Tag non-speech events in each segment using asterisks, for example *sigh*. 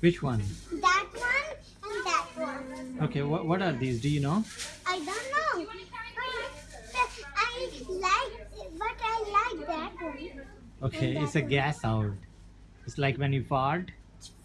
Which one? That one and that one. Okay, what, what are these? Do you know? I don't know. But I like, but I like that one. Okay, And it's a one. gas out. It's like when you fart.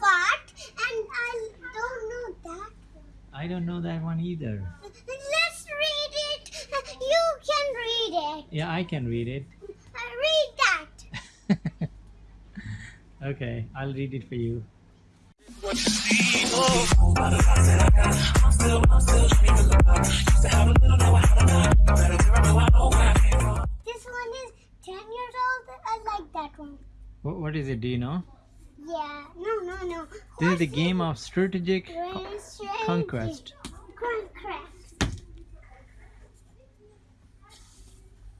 Fart, and I don't know that one. I don't know that one either. Let's read it. You can read it. Yeah, I can read it. Uh, read that. *laughs* okay, I'll read it for you. This one is 10 years old. I like that one. What, what is it? Do you know? Yeah, no, no, no. This is the game of strategic, conquest. Conquest.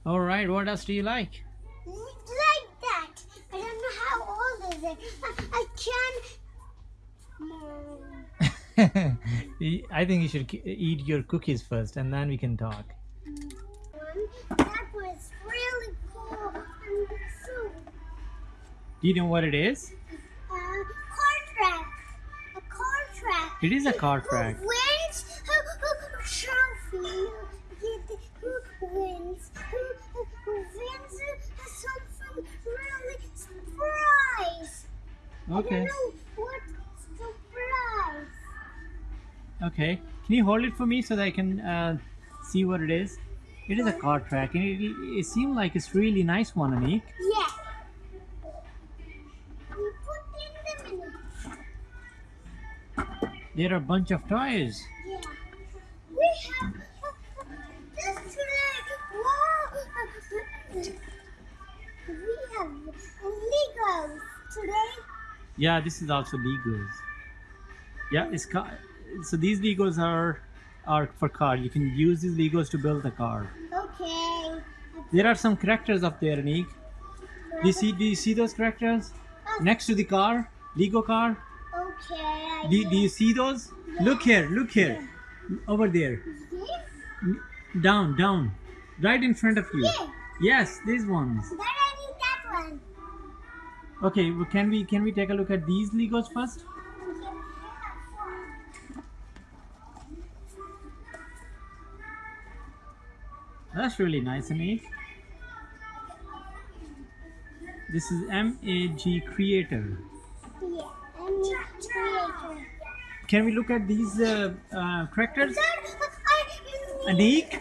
All right, what else do you like? Like that. I don't know how old is it. I, I can't *laughs* I think you should eat your cookies first and then we can talk. That was really cool. Do you know what it is? uh, car track. A car track. It is a car track. Who wins? Who, who, trophy? Who wins? Who, who, wins something really surprise? Okay. Okay. Can you hold it for me so that I can uh, see what it is? It is a car track and it, it seems like it's really nice one, Anik. Yeah. We put in the minute. There are a bunch of toys. Yeah. We have this today. Wow. We have Legos today. Yeah, this is also Legos. Yeah, it's car. So these Legos are are for car. You can use these Legos to build a car. Okay. There are some characters up there, Anik. Do you see? Do you see those characters oh. next to the car? Lego car. Okay. Do, do you see those? Look here. Look here. Over there. This? Down. Down. Right in front of you. Yeah. Yes, these ones. Then I need that one. Okay. Well, can we can we take a look at these Legos first? That's really nice, Anik. This is MAG Creator. Yeah. Need creator. Can we look at these uh, uh, characters? Anik, Yeah. Okay.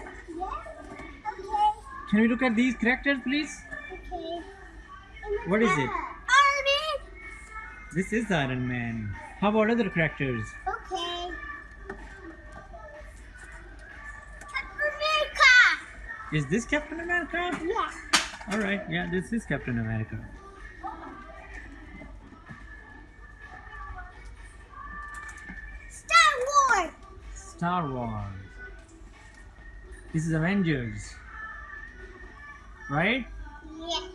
can we look at these characters, please? Okay. What is it? Army. This is Iron Man. How about other characters? Is this Captain America? Yeah. All right, yeah, this is Captain America. Star Wars. Star Wars. This is Avengers. Right? Yeah.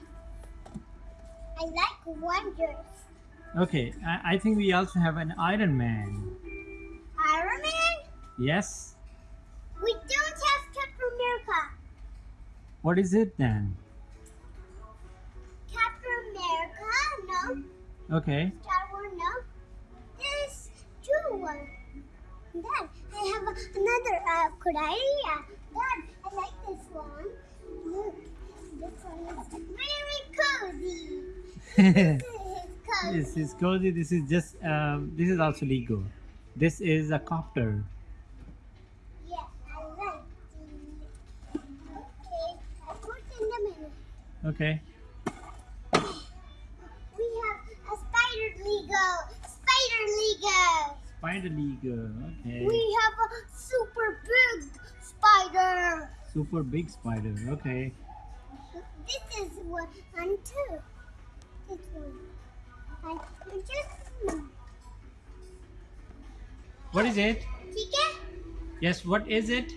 I like Wonders. Okay, I, I think we also have an Iron Man. Iron Man. Yes? We don't have Captain America. What is it then? Captain America, no. Okay. Star Wars, no. This two one. Then I have another uh, good idea. Dad, I like this one. Look, this one is very cozy. This is cozy. this is cozy. This is just, um, this is also Lego. This is a copter. Yeah, I like it. Okay, I put in the middle. Okay. We have a spider Lego. Spider Lego. Spider Lego. Okay. We have a super big spider. Super big spider. Okay. This is one and two. This one. I just. What is it? Chica? Yes, what is it?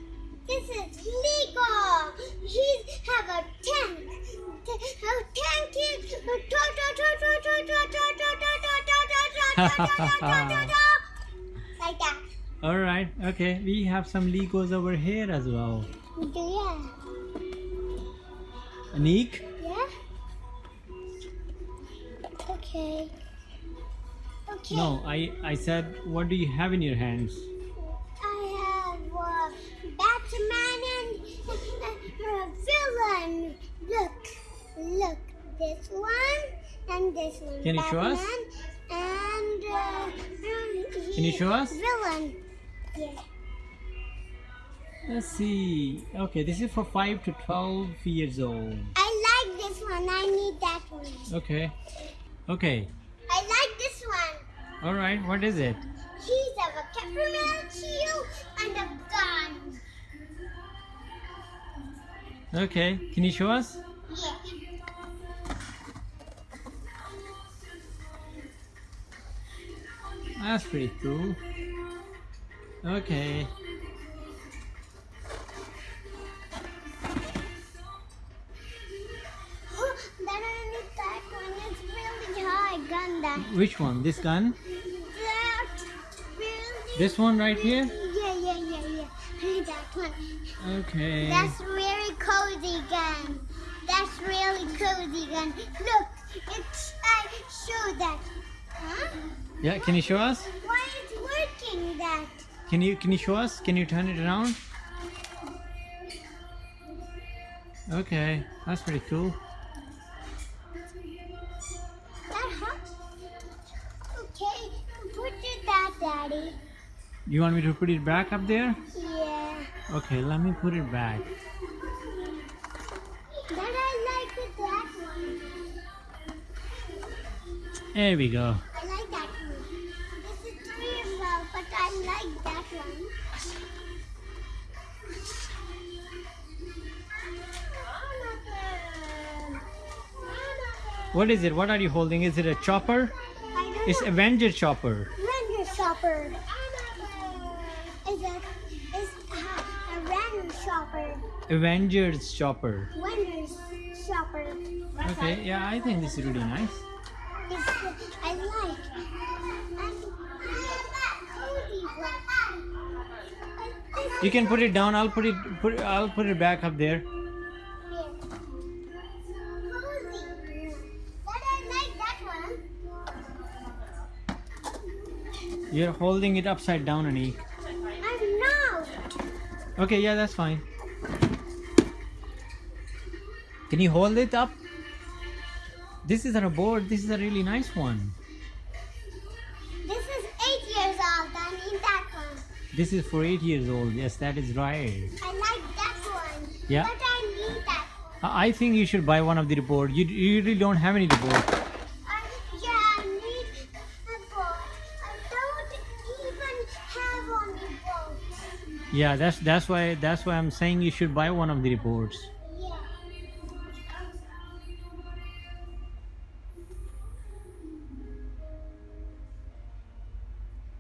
This is Lego. He have a tank. *laughs* like that. All right. Okay. We have some Legos over here as well. Do ya? Anik, Yeah. Okay. Okay. No, I I said what do you have in your hands? I have uh, Batman and *laughs* uh, villain. Look, look, this one and this one. Can you show us? And uh, Can you show us? Villain. Yeah. Let's see. Okay, this is for 5 to 12 years old. I like this one. I need that one. Okay. Okay. I like this one. All right. What is it? He's a peppermint shield and a gun. Okay. Can you show us? That's pretty cool. Okay. that I need that one. It's really hard gun that. Which one? This gun? Really. This one right here? Yeah, yeah, yeah, yeah. That one. Okay. That's really cozy gun. That's really cozy gun. Look, it's I show that. Huh? Yeah. Can you show us? Why is working that? Can you can you show us? Can you turn it around? Okay. That's pretty cool. That hot? Okay, put it that, Daddy. You want me to put it back up there? Yeah. Okay. Let me put it back. That I like that one. There we go. What is it? What are you holding? Is it a chopper? It's. Avenger chopper. Ranger chopper. Is a is a, a ranger shopper. Avengers chopper. Ranger shopper. Okay. Yeah, I think this is really nice. It's, I like. And cozy one. You can put it down. I'll put it. Put. I'll put it back up there. You're holding it upside down, Anik. I'm not. Okay. Yeah, that's fine. Can you hold it up? This is on a board. This is a really nice one. This is eight years old. I need that one. This is for eight years old. Yes, that is right. I like that one. Yeah. But I need that one. I I think you should buy one of the board. You, you really don't have any board. Yeah, that's that's why that's why I'm saying you should buy one of the reports. Yeah.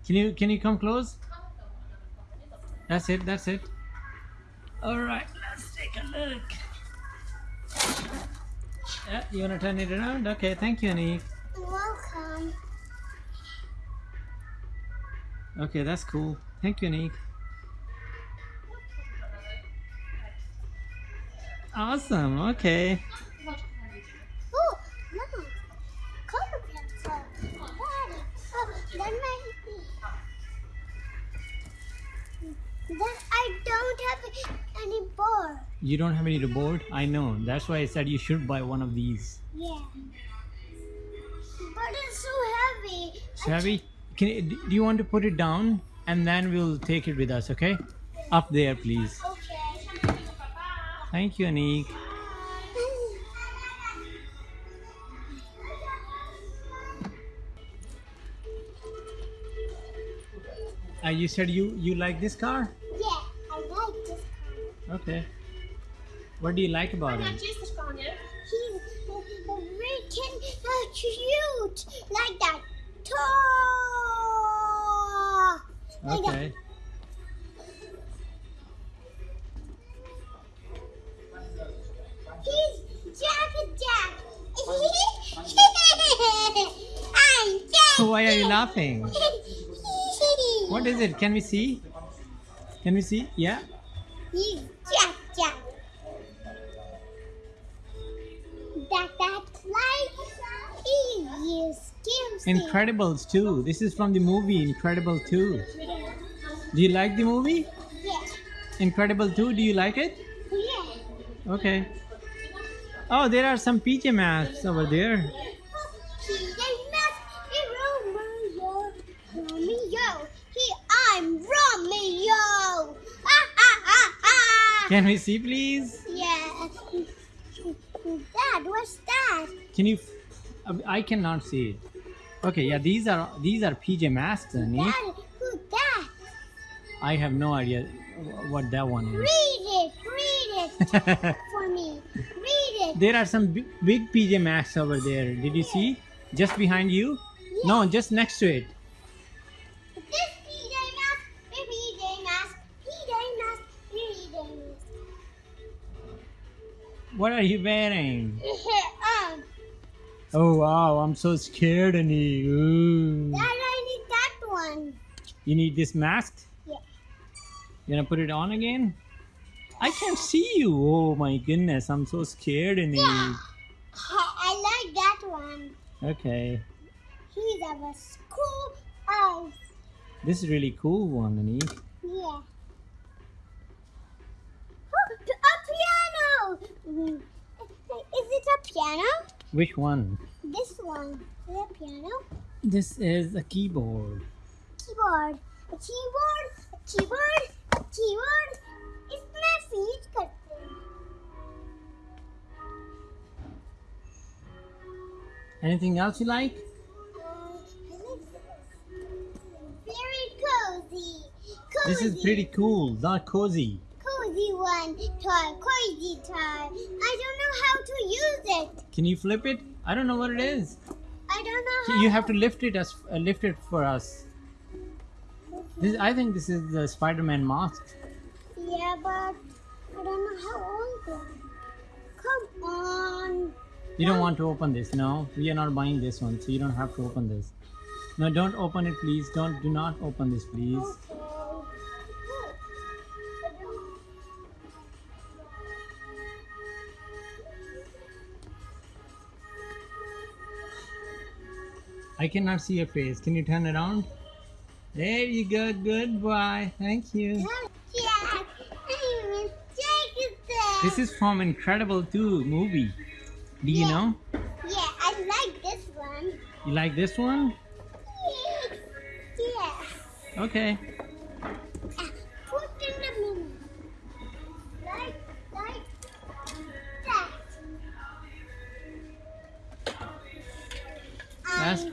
Can you can you come close? That's it. That's it. All right, let's take a look. Yeah, you wanna turn it around? Okay, thank you, Anik. Welcome. Okay, that's cool. Thank you, Anik. Awesome. Okay. Oh, no. Color pencil. Oh, that might. Then I don't have any board. You don't have any board? I know. That's why I said you should buy one of these. Yeah. But it's so heavy. I Savvy, can do you want to put it down and then we'll take it with us, okay? Up there, please. Okay. Thank you, Anik. Uh, you said you you like this car? Yeah, I like this car. Okay. What do you like about it? He's freaking uh, cute. Like that. Tall. Like that. So *laughs* why are you laughing? What is it? Can we see? Can we see? Yeah. Jack Jack. That that like he is. Incredibles 2. This is from the movie Incredible 2. Do you like the movie? Yeah. Incredible 2, do you like it? Yeah. Okay. Oh, there are some PJ Masks over there. Can we see, please? Yeah. Dad, what's that? Can you? I cannot see it. Okay, yeah, these are these are PJ Masks, honey. Eh? Dad, who's that? I have no idea what that one is. Read it, read it *laughs* for me. Read it. there are some big, big PJ Masks over there. Did you see? Just behind you? No, just next to it. What are you wearing? *laughs* um, Oh wow, I'm so scared, honey. Ooh. Dad, I need that one. You need this mask? Yeah. You gonna put it on again? I can't see you. Oh my goodness, I'm so scared, honey. Yeah. I like that one. Okay. He's have a cool eyes. This is really cool one, honey. Yeah. *gasps* *laughs* Oh, a piano. Mm. Is it a piano? Which one? This one. Is it a piano? This is a keyboard. Keyboard. A keyboard. A keyboard. A keyboard. इसमें feed करते हैं. Anything else you like? Uh, Very cozy. Cozy. This is pretty cool, not cozy. toy. Cozy toy. I don't know how to use it. Can you flip it? I don't know what it is. I don't know how. You have to lift it us, uh, lift it for us. This, I think this is the Spider-Man mask. Yeah, but I don't know how old it. Come on. You don't want to open this, no? We are not buying this one, so you don't have to open this. No, don't open it, please. Don't, do not open this, please. Okay. I cannot see your face. Can you turn around? There you go. Good boy. Thank you. Jack, I will take This is from Incredible 2 movie. Do you Yeah. know? Yeah, I like this one. You like this one? Yeah. Okay.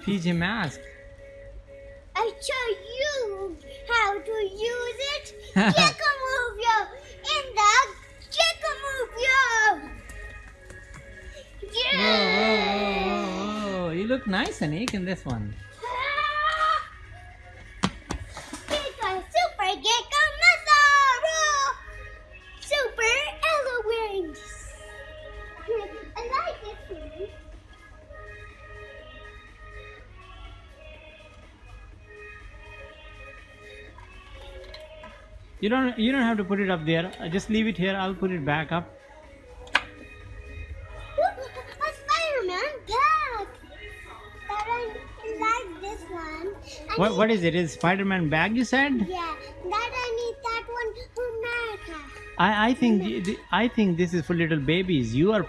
PJ Mask. I show you how to use it. *laughs* Check a move yo in the check a move yo. Whoa, whoa, whoa, whoa, whoa. You look nice, Anik, in this one. You don't you don't have to put it up there. Uh, Just leave it here. I'll put it back up. A Spider-Man bag! I like this one. I What need- what is it? Is Spider-Man bag you said? Yeah, that I need that one for America. I I think th- th- I think this is for little babies. You are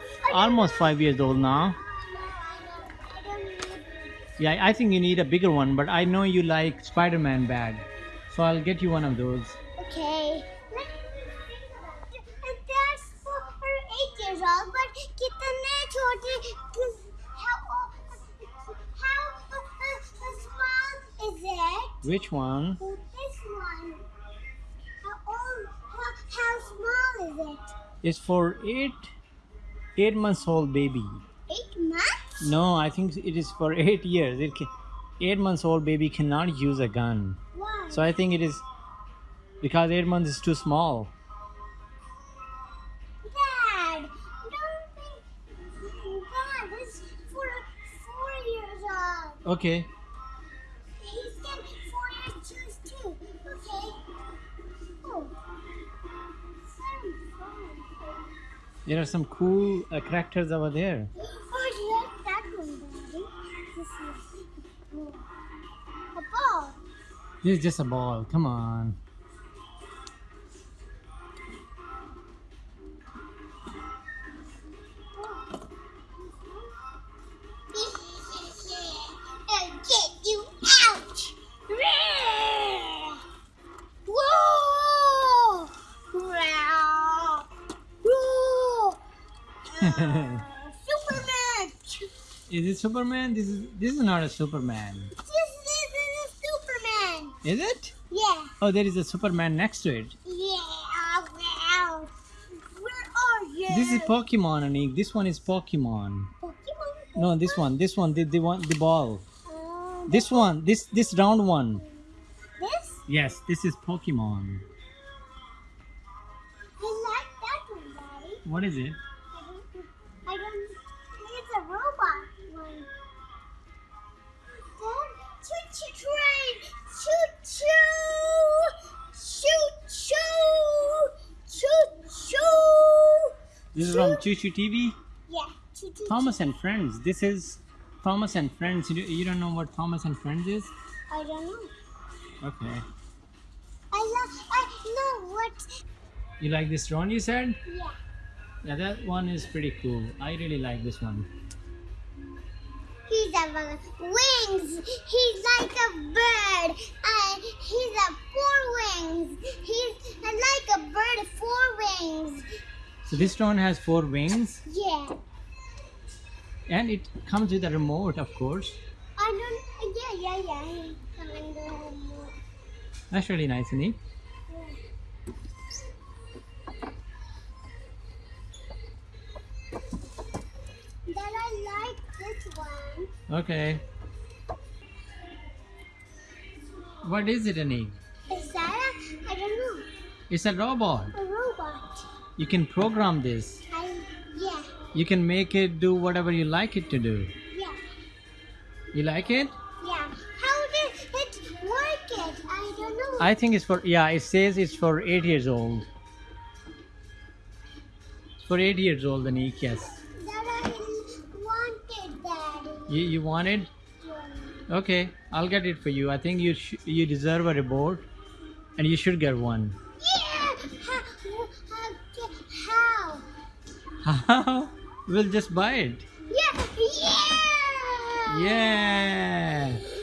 almost 5 years old now. No, I don't, I don't need Yeah, I think you need a bigger one, but I know you like Spider-Man bag. So I'll get you one of those Okay. And that's for eight years old, but कितने छोटे how how uh, small is it? Which one? This one. How old? How, how small is it? It's for 8 8 months old baby. Eight months? No, I think it is for 8 *laughs* years. It can, 8 months old baby cannot use a gun. Why? So I think it is because 8 months is too small. Dad, don't think. Dad, this is for four years old. Okay. He's getting four years shoes too. Okay. Oh. There are some cool uh, characters over there. Oh, I like that one, Daddy. This is a ball. This is just a ball. Come on. It Superman? This is this is not a Superman. This is a Superman! Is it? Yeah, Oh, there is a Superman next to it. yeah, wow! Where are you? This is Pokemon, Anik. This one is Pokemon. Pokemon? No, this one. This one. The the one. The ball. Uh, This one. This this round one. this? Yes, this is Pokemon. I like that one, Daddy. What is it? Train, choo choo, choo choo, choo choo. This is from Choo Choo TV. Yeah, choo choo. Thomas and Friends. This is Thomas and Friends. You, you don't know what Thomas and Friends is? I don't know. Okay. I love, I know what, You like this drone? You said? yeah. Yeah, that one is pretty cool. I really like this one. He's a wings. He's like a bird. Uh, he's a four wings. He's like a bird, four wings. So this drone has four wings, Yeah. and it comes with a remote, of course. I don't. Yeah, yeah, yeah. Come and go home. That's really nice, Anik. That one. Okay. What is it, Anik? Is that a? I don't know. It's a robot. A robot. You can program this. I. Yeah. You can make it do whatever you like it to do. Yeah. You like it? Yeah. How did it work? It. I don't know. I think it's for yeah. It says it's for eight years old. It's for eight years old, Anik. Yes. that I wanted, Daddy. You you want it? Okay, I'll get it for you. I think you sh- you deserve a reward, and you should get one. Yeah. How? How? How? *laughs* we'll just buy it. Yeah. Yeah. Yeah.